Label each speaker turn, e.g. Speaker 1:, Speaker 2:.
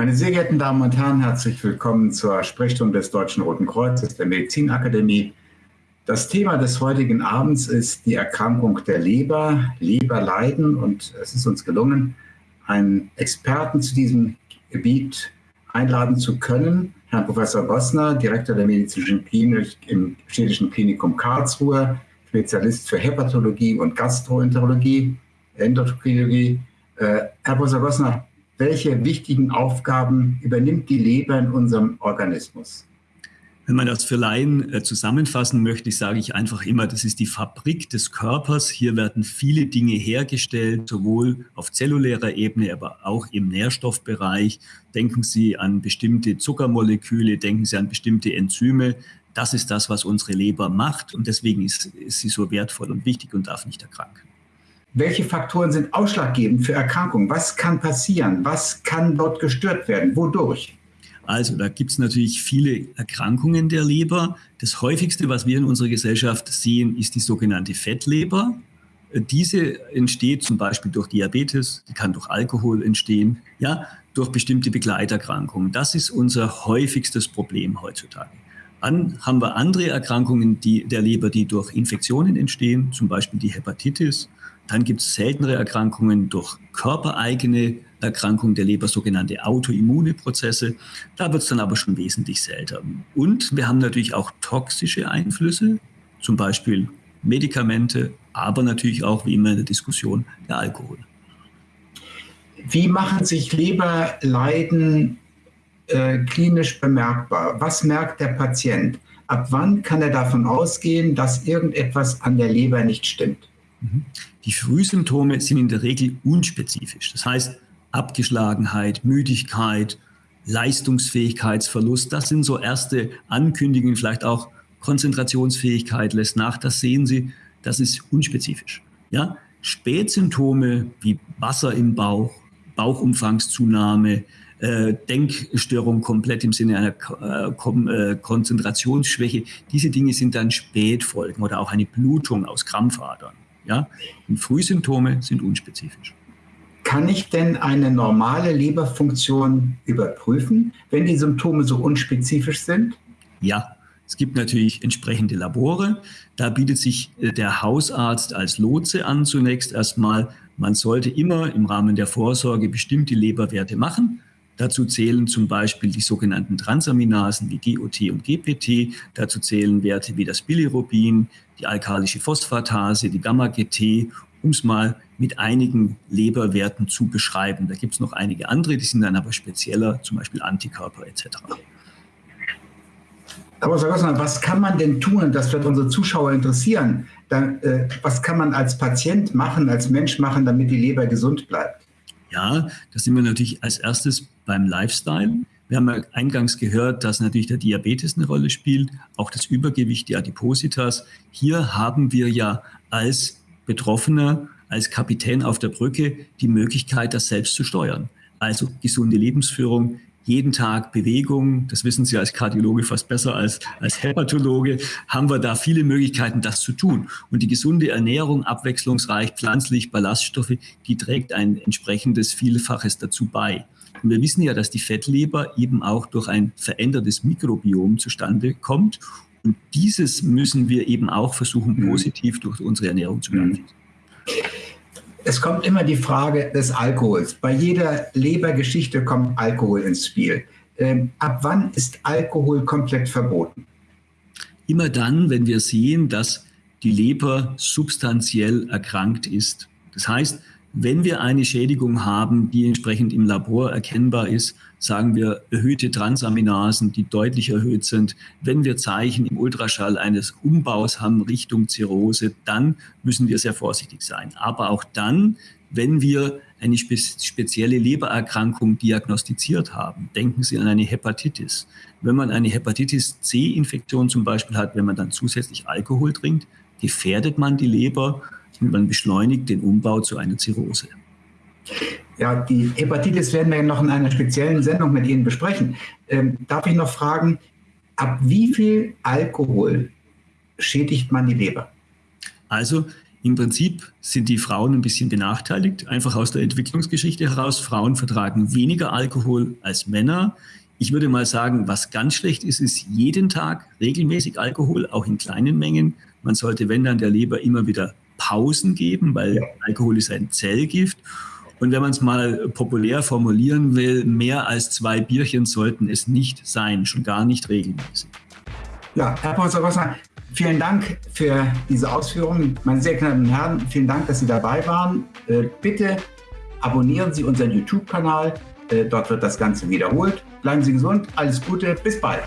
Speaker 1: Meine sehr geehrten Damen und Herren, herzlich willkommen zur Sprechstunde des Deutschen Roten Kreuzes der Medizinakademie. Das Thema des heutigen Abends ist die Erkrankung der Leber, Leberleiden und es ist uns gelungen, einen Experten zu diesem Gebiet einladen zu können, Herrn Professor Bossner, Direktor der medizinischen Klinik im Städtischen Klinikum Karlsruhe, Spezialist für Hepatologie und Gastroenterologie, Endokrinologie. Äh, Herr Professor Bossner, welche wichtigen Aufgaben übernimmt die Leber in unserem Organismus?
Speaker 2: Wenn man das für Laien äh, zusammenfassen möchte, sage ich einfach immer, das ist die Fabrik des Körpers. Hier werden viele Dinge hergestellt, sowohl auf zellulärer Ebene, aber auch im Nährstoffbereich. Denken Sie an bestimmte Zuckermoleküle, denken Sie an bestimmte Enzyme. Das ist das, was unsere Leber macht und deswegen ist, ist sie so wertvoll und wichtig und darf nicht erkranken.
Speaker 1: Welche Faktoren sind ausschlaggebend für Erkrankungen? Was kann passieren? Was kann dort gestört werden? Wodurch?
Speaker 2: Also da gibt es natürlich viele Erkrankungen der Leber. Das häufigste, was wir in unserer Gesellschaft sehen, ist die sogenannte Fettleber. Diese entsteht zum Beispiel durch Diabetes, die kann durch Alkohol entstehen, ja, durch bestimmte Begleiterkrankungen. Das ist unser häufigstes Problem heutzutage. Dann haben wir andere Erkrankungen die, der Leber, die durch Infektionen entstehen, zum Beispiel die Hepatitis. Dann gibt es seltenere Erkrankungen durch körpereigene Erkrankung der Leber, sogenannte autoimmune Prozesse. Da wird es dann aber schon wesentlich seltener. Und wir haben natürlich auch toxische Einflüsse, zum Beispiel Medikamente, aber natürlich auch, wie immer in der Diskussion, der Alkohol.
Speaker 1: Wie machen sich Leberleiden äh, klinisch bemerkbar? Was merkt der Patient? Ab wann kann er davon ausgehen, dass irgendetwas an der Leber nicht stimmt?
Speaker 2: Mhm. Die Frühsymptome sind in der Regel unspezifisch. Das heißt, Abgeschlagenheit, Müdigkeit, Leistungsfähigkeitsverlust, das sind so erste Ankündigungen, vielleicht auch Konzentrationsfähigkeit lässt nach, das sehen Sie, das ist unspezifisch. Ja? Spätsymptome wie Wasser im Bauch, Bauchumfangszunahme, äh, Denkstörung komplett im Sinne einer äh, Kom äh, Konzentrationsschwäche, diese Dinge sind dann Spätfolgen oder auch eine Blutung aus Krampfadern. Ja? Und Frühsymptome sind unspezifisch.
Speaker 1: Kann ich denn eine normale Leberfunktion überprüfen, wenn die Symptome so unspezifisch sind?
Speaker 2: Ja, es gibt natürlich entsprechende Labore. Da bietet sich der Hausarzt als Lotse an zunächst erstmal. Man sollte immer im Rahmen der Vorsorge bestimmte Leberwerte machen. Dazu zählen zum Beispiel die sogenannten Transaminasen wie GOT und GPT. Dazu zählen Werte wie das Bilirubin, die alkalische Phosphatase, die Gamma-GT um es mal mit einigen Leberwerten zu beschreiben. Da gibt es noch einige andere, die sind dann aber spezieller, zum Beispiel Antikörper etc.
Speaker 1: Aber Herr Gossner, was kann man denn tun, das wird unsere Zuschauer interessieren, dann, äh, was kann man als Patient machen, als Mensch machen, damit die Leber gesund bleibt?
Speaker 2: Ja, da sind wir natürlich als erstes beim Lifestyle. Wir haben ja eingangs gehört, dass natürlich der Diabetes eine Rolle spielt, auch das Übergewicht, die Adipositas. Hier haben wir ja als Betroffener als Kapitän auf der Brücke die Möglichkeit, das selbst zu steuern. Also gesunde Lebensführung, jeden Tag Bewegung, das wissen Sie als Kardiologe fast besser als als Hepatologe, haben wir da viele Möglichkeiten, das zu tun. Und die gesunde Ernährung, abwechslungsreich, pflanzlich, Ballaststoffe, die trägt ein entsprechendes Vielfaches dazu bei. Und wir wissen ja, dass die Fettleber eben auch durch ein verändertes Mikrobiom zustande kommt und dieses müssen wir eben auch versuchen, mhm. positiv durch unsere Ernährung zu beeinflussen.
Speaker 1: Es kommt immer die Frage des Alkohols. Bei jeder Lebergeschichte kommt Alkohol ins Spiel. Ähm, ab wann ist Alkohol komplett verboten?
Speaker 2: Immer dann, wenn wir sehen, dass die Leber substanziell erkrankt ist. Das heißt, wenn wir eine Schädigung haben, die entsprechend im Labor erkennbar ist, sagen wir erhöhte Transaminasen, die deutlich erhöht sind. Wenn wir Zeichen im Ultraschall eines Umbaus haben Richtung Zirrhose, dann müssen wir sehr vorsichtig sein. Aber auch dann, wenn wir eine spe spezielle Lebererkrankung diagnostiziert haben. Denken Sie an eine Hepatitis. Wenn man eine Hepatitis C-Infektion zum Beispiel hat, wenn man dann zusätzlich Alkohol trinkt, gefährdet man die Leber und man beschleunigt den Umbau zu einer Zirrhose.
Speaker 1: Ja, die Hepatitis werden wir noch in einer speziellen Sendung mit Ihnen besprechen. Ähm, darf ich noch fragen, ab wie viel Alkohol schädigt man die Leber?
Speaker 2: Also Im Prinzip sind die Frauen ein bisschen benachteiligt, einfach aus der Entwicklungsgeschichte heraus. Frauen vertragen weniger Alkohol als Männer. Ich würde mal sagen, was ganz schlecht ist, ist jeden Tag regelmäßig Alkohol, auch in kleinen Mengen. Man sollte, wenn dann der Leber immer wieder Pausen geben, weil Alkohol ist ein Zellgift. Und wenn man es mal populär formulieren will, mehr als zwei Bierchen sollten es nicht sein, schon gar nicht regelmäßig.
Speaker 1: Ja, Herr Professor Rossner, vielen Dank für diese Ausführungen. Meine sehr verehrten Herren, vielen Dank, dass Sie dabei waren. Äh, bitte abonnieren Sie unseren YouTube-Kanal. Äh, dort wird das Ganze wiederholt. Bleiben Sie gesund. Alles Gute. Bis bald.